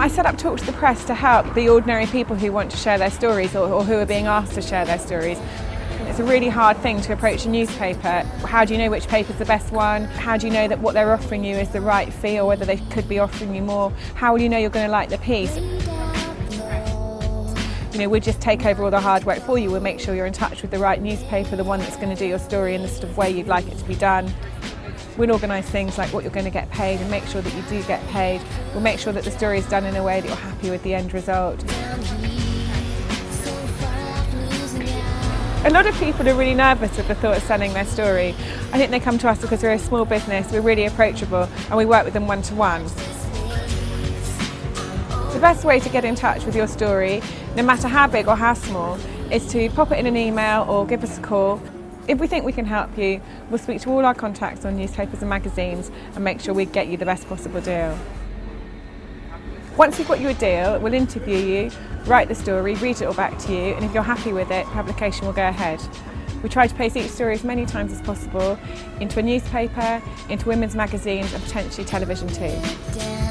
I set up Talk to the Press to help the ordinary people who want to share their stories or, or who are being asked to share their stories. It's a really hard thing to approach a newspaper. How do you know which paper's the best one? How do you know that what they're offering you is the right fee or whether they could be offering you more? How will you know you're going to like the piece? You know, we'll just take over all the hard work for you. We'll make sure you're in touch with the right newspaper, the one that's going to do your story in the sort of way you'd like it to be done. We'll organise things like what you're going to get paid and make sure that you do get paid. We'll make sure that the story is done in a way that you're happy with the end result. A lot of people are really nervous at the thought of selling their story. I think they come to us because we're a small business, we're really approachable and we work with them one to one. The best way to get in touch with your story, no matter how big or how small, is to pop it in an email or give us a call. If we think we can help you, we'll speak to all our contacts on newspapers and magazines and make sure we get you the best possible deal. Once we've got you a deal, we'll interview you, write the story, read it all back to you, and if you're happy with it, publication will go ahead. We try to place each story as many times as possible into a newspaper, into women's magazines and potentially television too.